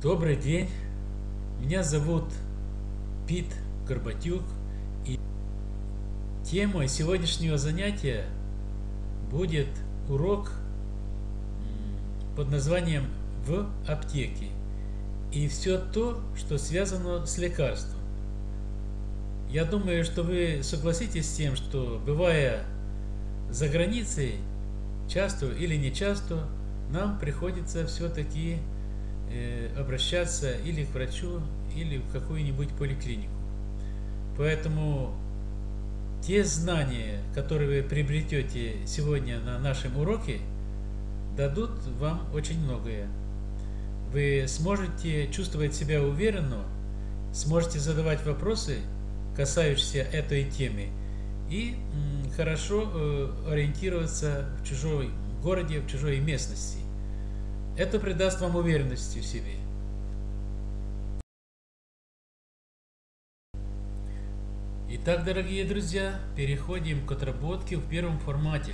Добрый день, меня зовут Пит Горбатюк, и темой сегодняшнего занятия будет урок под названием «В аптеке» и все то, что связано с лекарством. Я думаю, что вы согласитесь с тем, что бывая за границей, часто или не часто, нам приходится все-таки обращаться или к врачу, или в какую-нибудь поликлинику. Поэтому те знания, которые вы приобретете сегодня на нашем уроке, дадут вам очень многое. Вы сможете чувствовать себя уверенно, сможете задавать вопросы, касающиеся этой темы, и хорошо э, ориентироваться в чужой городе, в чужой местности. Это придаст вам уверенности в себе. Итак, дорогие друзья, переходим к отработке в первом формате.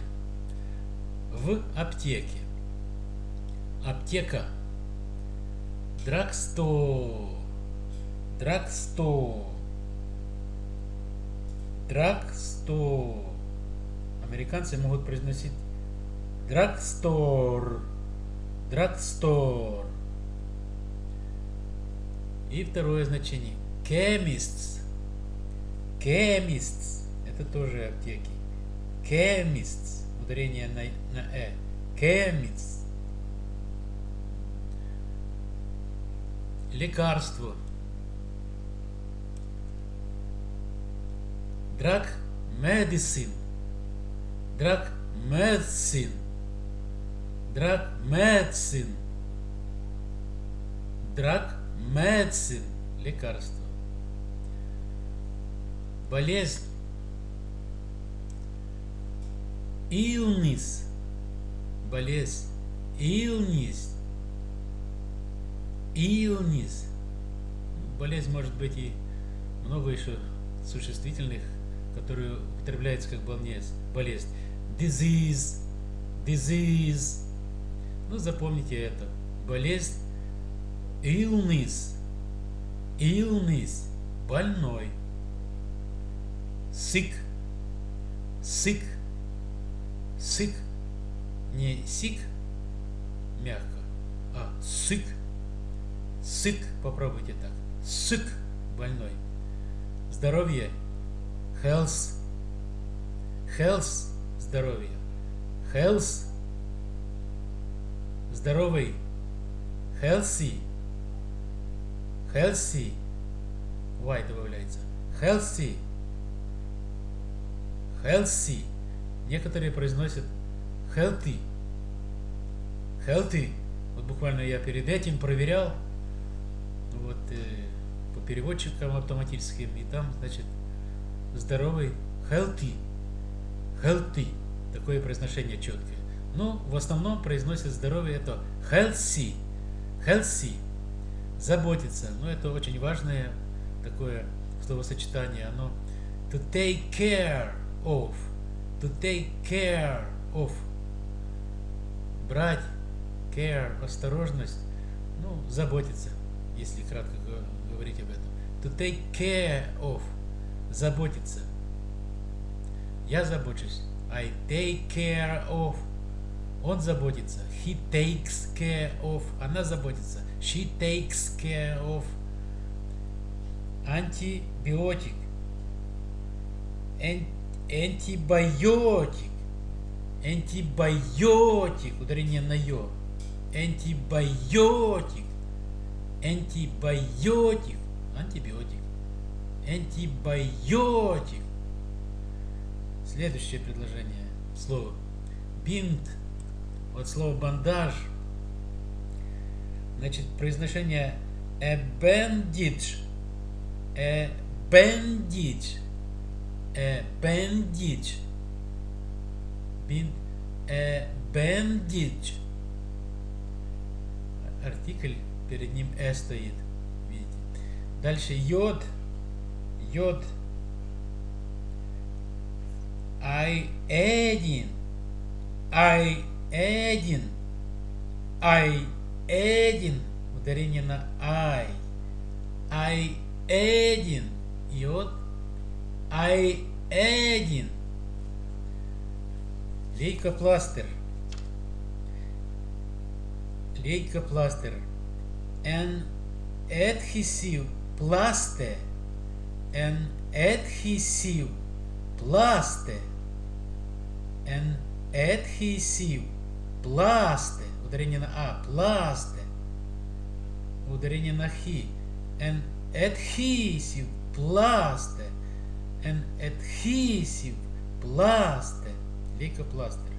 В аптеке. Аптека. Драгстор. Драгстор. Драгстор. Американцы могут произносить драгстор. Драгстор. И второе значение. Chemists. Chemists. Это тоже аптеки. Chemists. Ударение на, на э. Chemists. Лекарство. Drug medicine. Drug medicine. Drug medicine. Лекарство. Болезнь. Illness. Болезнь. Illness. Illness. Болезнь может быть и много еще существительных который употребляется как болезнь. Disease, disease. Ну, запомните это. Болезнь, illness, illness, больной. Sick, sick, sick. Не sick, мягко, а sick, sick, попробуйте так. Sick, больной. Здоровье health, health – здоровье, health – здоровый, healthy, healthy, y добавляется, healthy, healthy. Некоторые произносят healthy, healthy. Вот буквально я перед этим проверял, вот э, по переводчикам автоматическим, и там, значит, здоровый, healthy, healthy, такое произношение четкое. Но в основном произносит здоровье это healthy, healthy, заботиться. Но это очень важное такое словосочетание. Оно to take care of, to take care of, брать, care, осторожность, ну, заботиться, если кратко говорить об этом. To take care of заботиться. Я забочусь. I take care of. Он заботится. He takes care of. Она заботится. She takes care of. Антибиотик. Антибиотик. Антибиотик. Ударение на ё. Антибиотик. Антибиотик. Антибиотик. Антибиотик. Следующее предложение. Слово. Бинт. От слова бандаж. Значит, произношение a bandage. A bandage. A bandage. Бинт. A bandage. Артикль перед ним э стоит. Видите. Дальше йод йод I один I один I один ударение на I. I один. Вот I один. Лейкопластырь. Лейкопластырь. An adhesive plaster. An adhesive plaster. An adhesive plaster. Ударение на А. Plaster. Ударение на Хи. An adhesive plaster. An adhesive plaster. Лейкопластырь.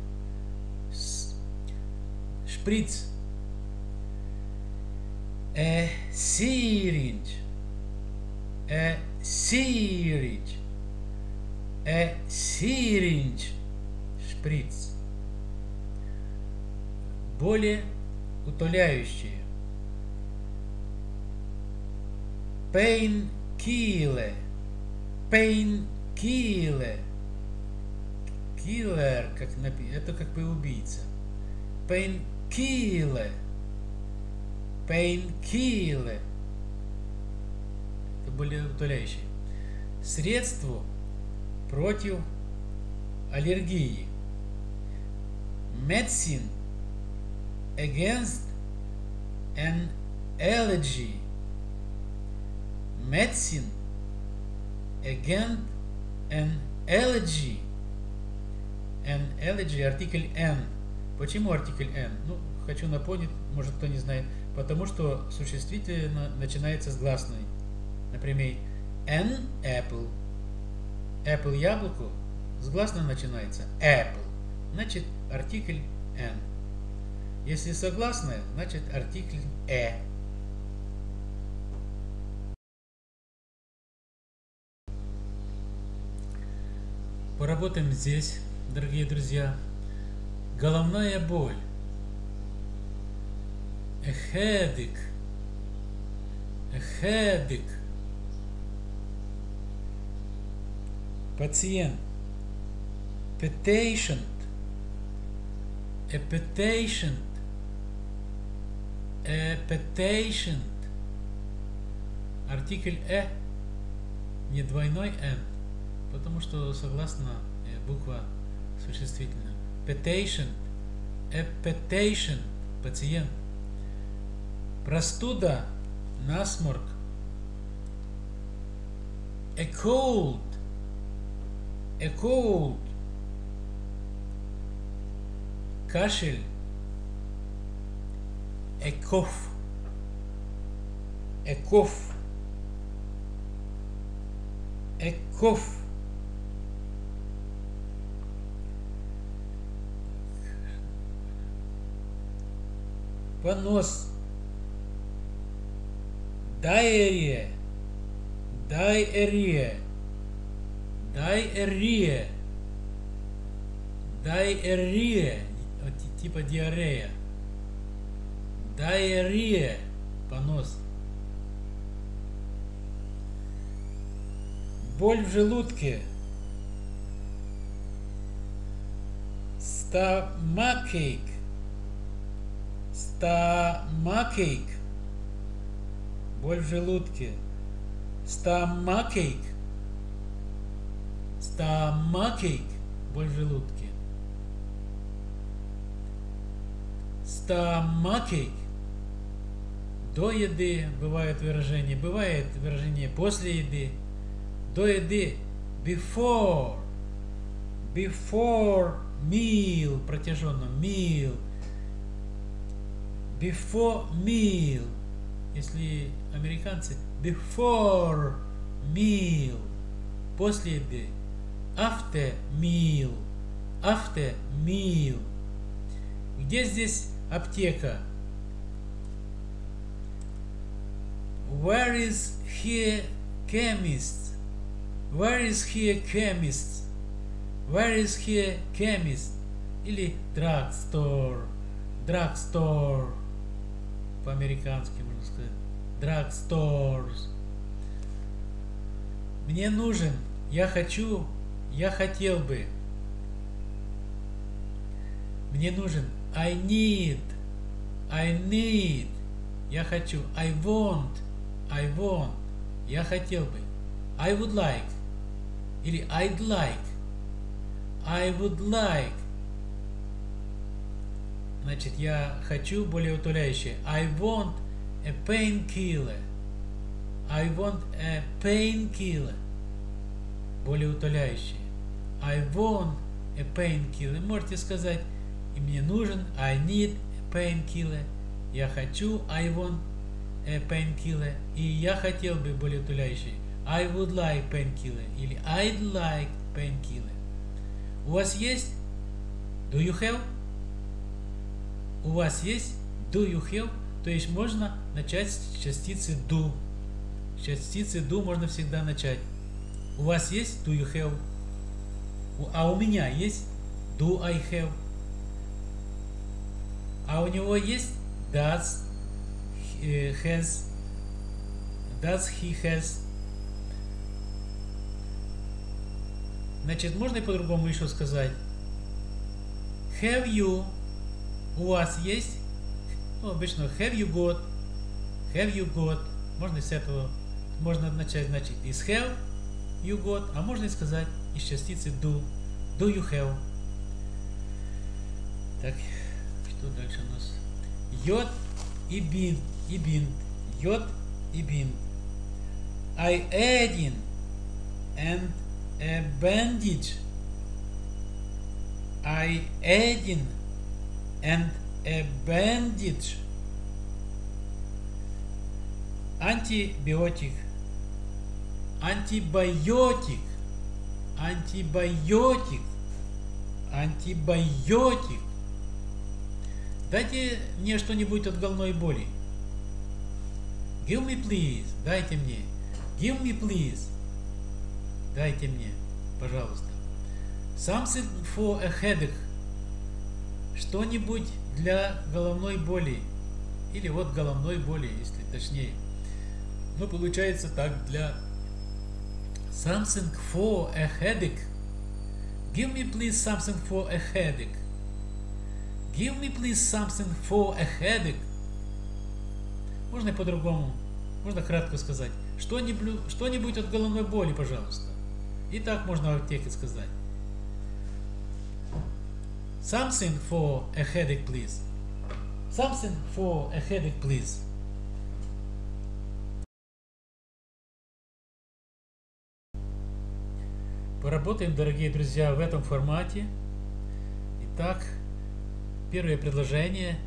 Шприц. A syringe. A syringe. A syringe. Шприц. Более утоляющие. Painkiller. Painkiller. Killer, как напи... это как бы убийца. Painkiller. Painkiller. Это более утоляющие. Средство против аллергии. Medicine against an allergy. Medicine against an allergy. An allergy, артикль an. Почему артикль an? Ну, хочу напомнить, может кто не знает, потому что существительное начинается с гласной. Например, an apple. Apple яблоко с гласной начинается apple. Значит, артикль an. Если согласная, значит артикль a. Поработаем здесь, дорогие друзья. Головная боль. A headache. Пациент. Patient. A. A patient. Артикль «э» не двойной «н», потому что согласно буква существительная. Patient. A patient. Пациент. Простуда, насморк. A cold. A cold. Кашель. Cough. A cough. Понос. Diarrhea. Diarrhea. Diarrhea. Diarrhea. Типа диарея. Диарея. Понос. Боль в желудке. Stomachаche. Stomachаche. Боль в желудке. Stomachаche. Stomachаche. Боль в желудке. Stomachаche. До еды бывает выражение, бывает выражение после еды. До еды before. Before meal, протяженно meal. Before meal. Если американцы before meal. После еды. After meal. After meal. Где здесь аптека? Where is here chemist? Where is here chemist? Where is here chemist? Или drugstore. Drugstore. По-американски можно сказать. Drugstores. Мне нужен, я хочу, я хотел бы. Мне нужен, I need, I need. Я хочу. I want. I want. Я хотел бы. I would like. Или I'd like. I would like. Значит, я хочу более утоляющее. I want a painkiller. I want a painkiller. Более утоляющее. I want a painkiller. Можете сказать, и мне нужен, I need a painkiller. Я хочу, I want painkiller. И я хотел бы более утоляющее. I would like painkiller. Или I'd like painkiller. У вас есть? Do you have? У вас есть? Do you have? То есть можно начать с частицы do. С частицы do можно всегда начать. У вас есть? Do you have? А у меня есть? Do I have? А у него есть? Does he has? Does he has? Значит, можно и по-другому еще сказать. Have you? У вас есть? Ну, обычно have you got? Have you got? Можно с этого, можно начать, значит, из have you got, а можно и сказать из частицы do. Do you have? Так, что дальше у нас? Йод и бин, и бин. Йод и бин. I adding and a bandage. I adding and a bandage. Антибиотик. Антибиотик. Антибиотик. Антибиотик. Дайте мне что-нибудь от головной боли. Give me please. Дайте мне. Give me please. Дайте мне, пожалуйста. Something for a headache. Что-нибудь для головной боли. Или вот головной боли, если точнее. Ну, получается так, для something for a headache. Give me please something for a headache. Give me please something for a headache. Можно и по-другому. Можно кратко сказать. Что-нибудь что от головной боли, пожалуйста. И так можно в аптеке сказать. Something for a headache, please. Something for a headache, please. Поработаем, дорогие друзья, в этом формате. Итак, первое предложение.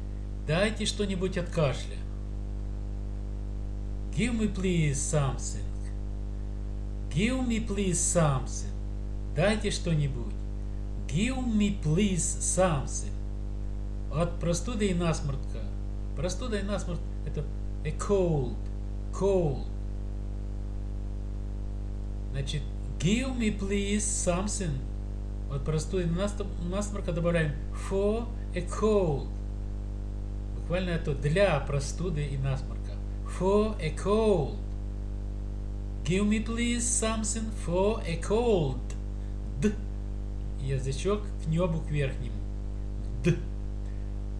Дайте что-нибудь от кашля. Give me please something. Give me please something. Дайте что-нибудь. Give me please something. От простуды и насморка. Простуда и насморк это a cold. Cold. Значит, give me please something. От простуды и насморка добавляем for a cold. Буквально это для простуды и насморка. For a cold. Give me please something for a cold. Д. Язычок к небу к верхнему. Д.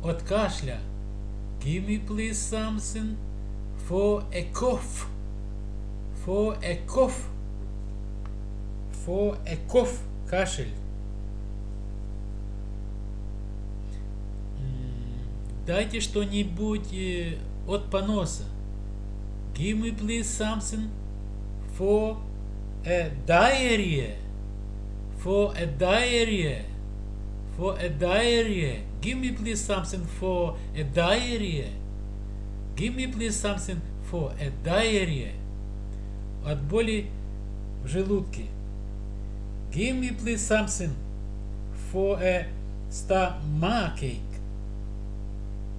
От кашля. Give me please something for a cough. For a cough. For a cough. Кашель. Дайте что-нибудь э, от поноса. Give me please something for a diarrhea. For a diarrhea. For a diarrhea. Give me please something for a diarrhea. Give me please something for a diarrhea. От боли в желудке. Give me please something for a stomachache.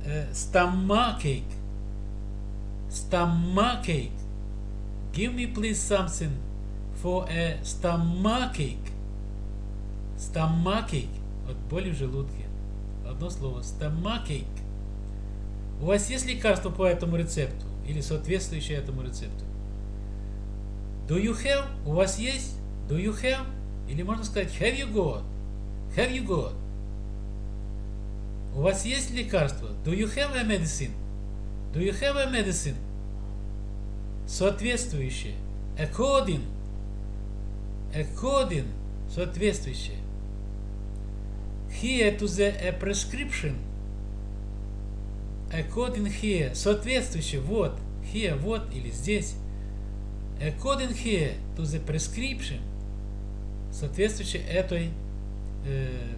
A stomachache. Stomachache. Give me please something for a stomachache. Stomachache. От боли в желудке. Одно слово. Stomachache. У вас есть лекарство по этому рецепту? Или соответствующее этому рецепту? Do you have? У вас есть? Do you have? Или можно сказать have you got? Have you got? У вас есть лекарство? Do you have a medicine? Do you have a medicine? Соответствующее. According. According. Соответствующее. Here to the a prescription. According here. Соответствующее. Вот. Here. Вот. Или здесь. According here to the prescription. Соответствующее этой, э,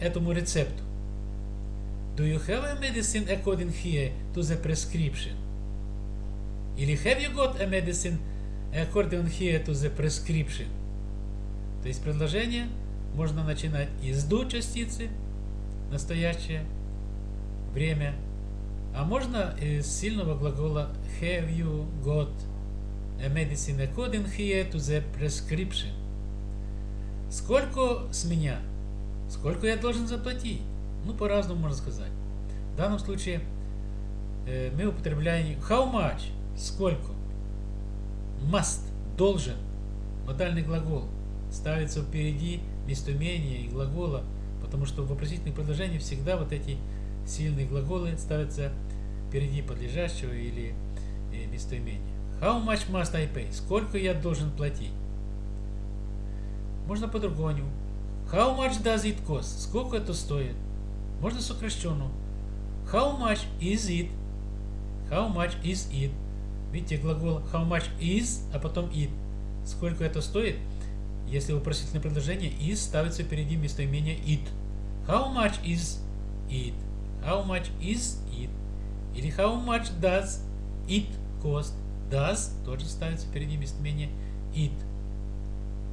этому рецепту. Do you have a medicine according here to the prescription? Или have you got a medicine according here to the prescription? То есть предложение можно начинать из do частицы, настоящее время, а можно из сильного глагола have you got a medicine according here to the prescription. Сколько с меня? Сколько я должен заплатить? Ну, по-разному можно сказать. В данном случае э, мы употребляем how much, сколько. Must, должен, модальный глагол, ставится впереди местоимения и глагола, потому что в вопросительных предложениях всегда вот эти сильные глаголы ставятся впереди подлежащего или э, местоимения. How much must I pay? Сколько я должен платить? Можно по-другому. How much does it cost? Сколько это стоит? Можно сокращенно. How much is it? How much is it? Видите, глагол how much is, а потом it. Сколько это стоит? Если вопросительное предложение is ставится впереди местоимения it. How much is it? How much is it? Или how much does it cost? Does тоже ставится впереди местоимения it.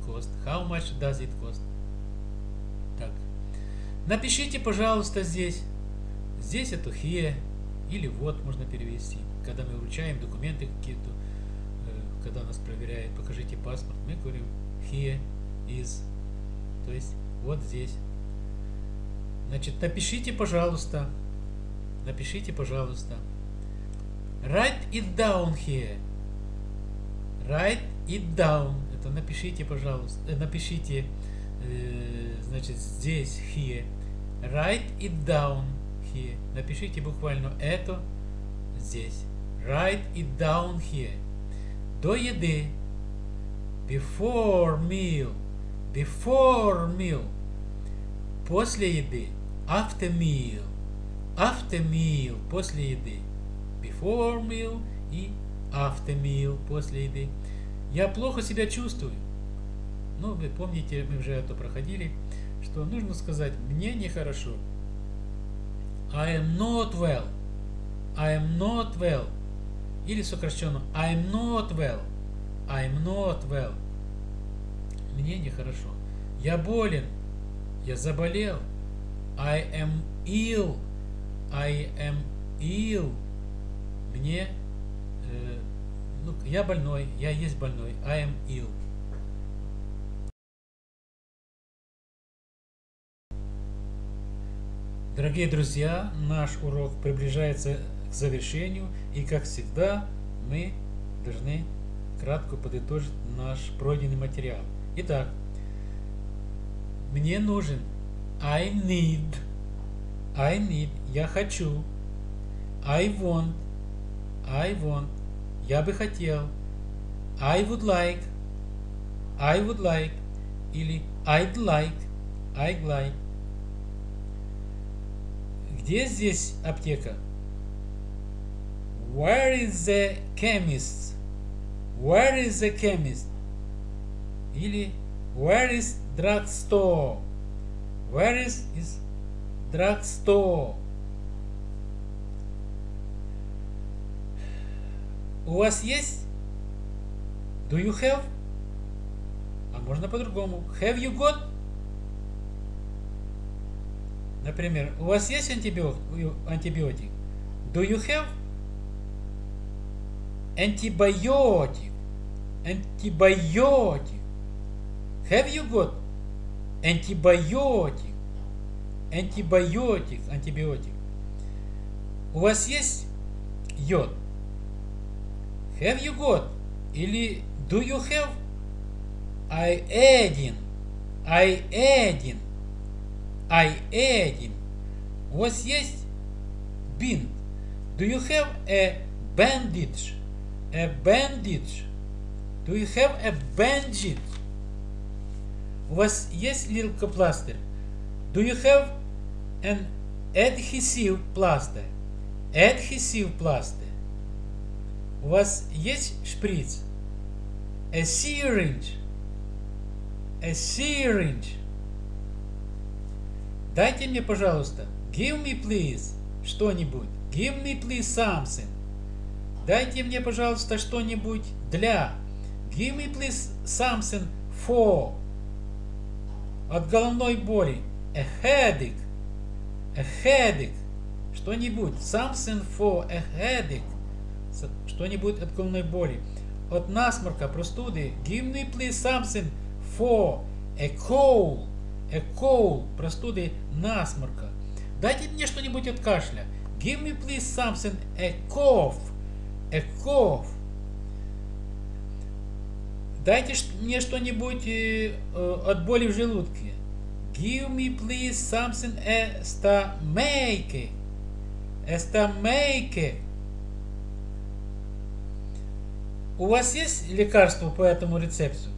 Cost. How much does it cost? Так. Напишите, пожалуйста, здесь. Здесь это here. Или вот можно перевести. Когда мы вручаем документы какие-то, э, когда нас проверяют, покажите паспорт, мы говорим here is. То есть вот здесь. Значит, напишите, пожалуйста. Напишите, пожалуйста. Write it down here. Write it down. Это напишите, пожалуйста. Э, напишите, э, значит, здесь here. Write it down here. Напишите буквально это здесь. Write it down here. До еды. Before meal. Before meal. После еды. After meal. After meal. После еды. Before meal и after meal. После еды. Я плохо себя чувствую. Ну, вы помните, мы уже это проходили, что нужно сказать «мне нехорошо». I am not well. I am not well. Или сокращенно I am not well. I am not well. Мне нехорошо. Я болен. Я заболел. I am ill. I am ill. Мне э, ну, я больной, я есть больной. I am ill. Дорогие друзья, наш урок приближается к завершению, и как всегда мы должны кратко подытожить наш пройденный материал. Итак, мне нужен I need, I need, я хочу, I want, I want, я бы хотел, I would like, I would like, или I'd like, I'd like. Где здесь аптека? Where is the chemist? Where is the chemist? Или Where is drugstore? Where is, is drugstore? У вас есть? Do you have? А можно по-другому. Have you got? Например, у вас есть антибиотик? Do you have? Антибиотик. Антибиотик. Have you got? Антибиотик. Антибиотик. Антибиотик. У вас есть йод? Have you got? Или do you have? I adding. I adding. I adding. У вас есть been? Do you have a bandage? A bandage. Do you have a bandage? У вас есть лейкопластырь? Do you have an adhesive plaster? Adhesive plaster. У вас есть шприц? A syringe. A syringe. Дайте мне, пожалуйста. Give me, please. Что-нибудь. Give me, please, something. Дайте мне, пожалуйста, что-нибудь для. Give me, please, something for. От головной боли. A headache. A headache. Что-нибудь. Something for a headache. Что-нибудь от головной боли. От насморка, простуды. Give me, please, something for a cold. A cold. Простуды, насморка. Дайте мне что-нибудь от кашля. Give me, please, something a cough. A cough. Дайте мне что-нибудь э, от боли в желудке. Give me, please, something a stomach. A stomach. У вас есть лекарство по этому рецепту?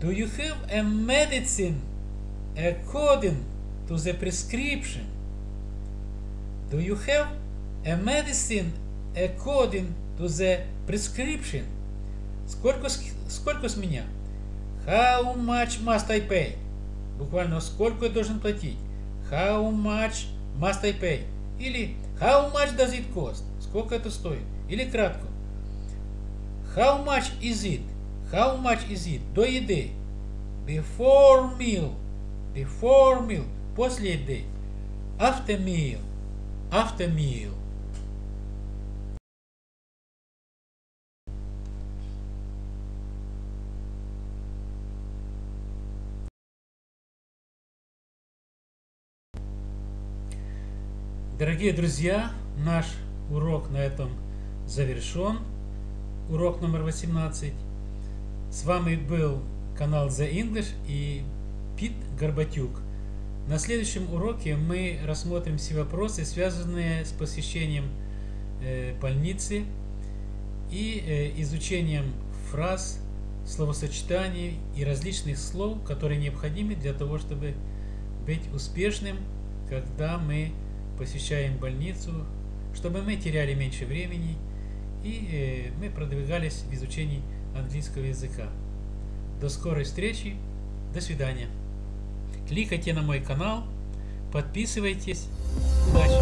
Do you have a medicine according to the prescription? Do you have a medicine according to the prescription? Сколько, сколько с меня? How much must I pay? Буквально сколько я должен платить? How much must I pay? Или how much does it cost? Сколько это стоит? Или кратко. How much is it? How much is it? До еды. Before meal. Before meal. После еды. After meal. After meal. Дорогие друзья, наш урок на этом завершен. Урок номер 18. С вами был канал The English и Пит Горбатюк. На следующем уроке мы рассмотрим все вопросы, связанные с посещением э, больницы и э, изучением фраз, словосочетаний и различных слов, которые необходимы для того, чтобы быть успешным, когда мы посещаем больницу, чтобы мы теряли меньше времени и э, мы продвигались в изучении английского языка. До скорой встречи, до свидания. Кликайте на мой канал, подписывайтесь. Удачи!